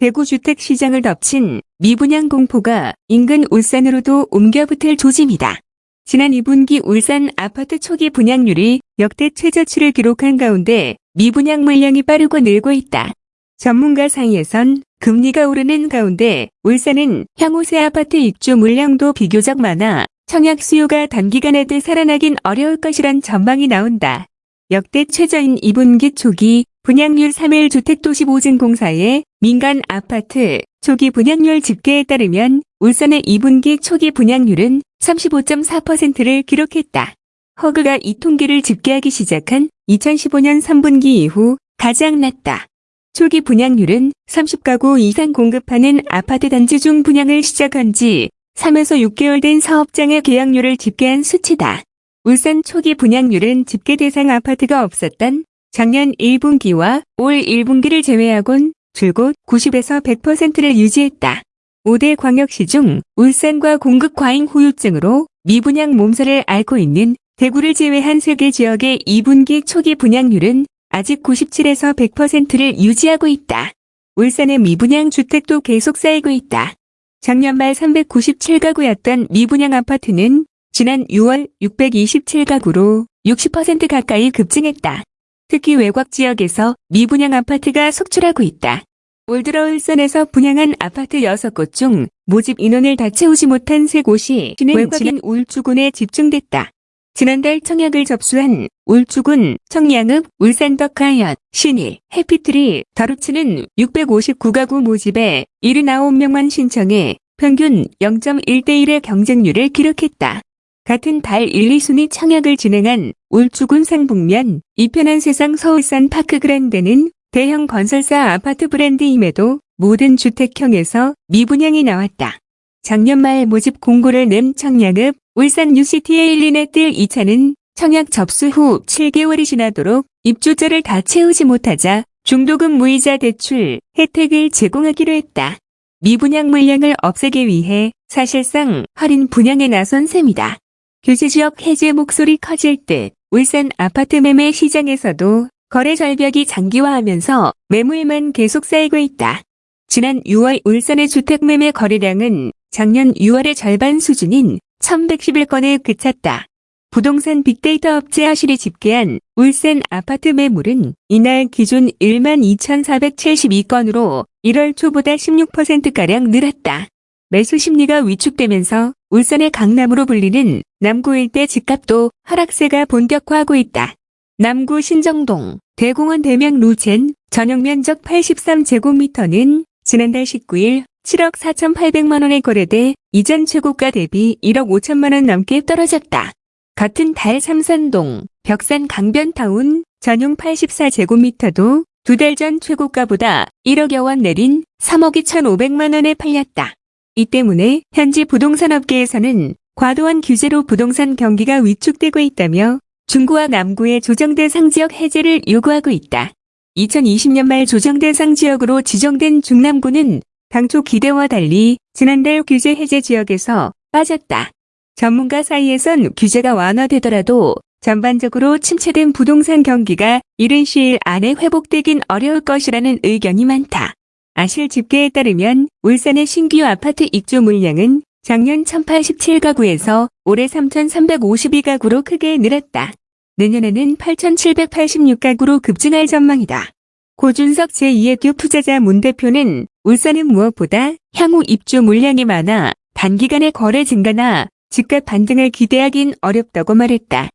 대구 주택시장을 덮친 미분양 공포가 인근 울산으로도 옮겨붙을 조짐이다. 지난 2분기 울산 아파트 초기 분양률이 역대 최저치를 기록한 가운데 미분양 물량이 빠르고 늘고 있다. 전문가 사이에선 금리가 오르는 가운데 울산은 향후 새 아파트 입주 물량도 비교적 많아 청약 수요가 단기간에 되살아나긴 어려울 것이란 전망이 나온다. 역대 최저인 2분기 초기 분양률 3일 주택도시보증공사의 민간 아파트 초기 분양률 집계에 따르면 울산의 2분기 초기 분양률은 35.4%를 기록했다. 허그가 이 통계를 집계하기 시작한 2015년 3분기 이후 가장 낮다. 초기 분양률은 30가구 이상 공급하는 아파트 단지 중 분양을 시작한 지 3에서 6개월 된 사업장의 계약률을 집계한 수치다. 울산 초기 분양률은 집계 대상 아파트가 없었던 작년 1분기와 올 1분기를 제외하곤 줄곧 90에서 100%를 유지했다. 5대 광역시 중 울산과 공급 과잉 후유증으로 미분양 몸살을 앓고 있는 대구를 제외한 3개 지역의 2분기 초기 분양률은 아직 97에서 100%를 유지하고 있다. 울산의 미분양 주택도 계속 쌓이고 있다. 작년 말 397가구였던 미분양 아파트는 지난 6월 627가구로 60% 가까이 급증했다. 특히 외곽 지역에서 미분양 아파트가 속출하고 있다. 올 들어 울산에서 분양한 아파트 6곳 중 모집 인원을 다 채우지 못한 3곳이 외곽인 울주군에 집중됐다. 지난달 청약을 접수한 울주군, 청량읍, 울산덕하얏, 신일, 해피트리, 더루치는 659가구 모집에 79명만 신청해 평균 0.1대1의 경쟁률을 기록했다. 같은 달 1, 2순위 청약을 진행한 울주군 상북면 이편한 세상 서울산 파크그랜드는 대형 건설사 아파트 브랜드임에도 모든 주택형에서 미분양이 나왔다. 작년 말 모집 공고를 낸 청량읍 울산 UCT에 일리네 뜰 2차는 청약 접수 후 7개월이 지나도록 입주자를 다 채우지 못하자 중도금 무이자 대출 혜택을 제공하기로 했다. 미분양 물량을 없애기 위해 사실상 할인 분양에 나선 셈이다. 규제지역 해제 목소리 커질 듯 울산 아파트 매매 시장에서도 거래 절벽이 장기화하면서 매물만 계속 쌓이고 있다. 지난 6월 울산의 주택 매매 거래량은 작년 6월의 절반 수준인 1111건에 그쳤다. 부동산 빅데이터 업체 하실이 집계한 울산 아파트 매물은 이날 기준 1만 2,472건으로 1월 초보다 16%가량 늘었다. 매수 심리가 위축되면서 울산의 강남으로 불리는 남구 일대 집값도 하락세가 본격화하고 있다. 남구 신정동, 대공원 대명 루첸 전용 면적 83제곱미터는 지난달 19일 7억 4,800만 원에 거래돼 이전 최고가 대비 1억 5천만 원 넘게 떨어졌다. 같은 달 삼산동, 벽산 강변타운 전용 84제곱미터도 두 달 전 최고가보다 1억여 원 내린 3억 2천5백만 원에 팔렸다. 이 때문에 현지 부동산 업계에서는 과도한 규제로 부동산 경기가 위축되고 있다며 중구와 남구의 조정대상 지역 해제를 요구하고 있다. 2020년 말 조정대상 지역으로 지정된 중남구는 당초 기대와 달리 지난달 규제 해제 지역에서 빠졌다. 전문가 사이에선 규제가 완화되더라도 전반적으로 침체된 부동산 경기가 이른 시일 안에 회복되긴 어려울 것이라는 의견이 많다. 아실 집계에 따르면 울산의 신규 아파트 입주 물량은 작년 1087가구에서 올해 3352가구로 크게 늘었다. 내년에는 8786가구로 급증할 전망이다. 고준석 제2의 투자자 문 대표는 울산은 무엇보다 향후 입주 물량이 많아 단기간에 거래 증가나 집값 반등을 기대하긴 어렵다고 말했다.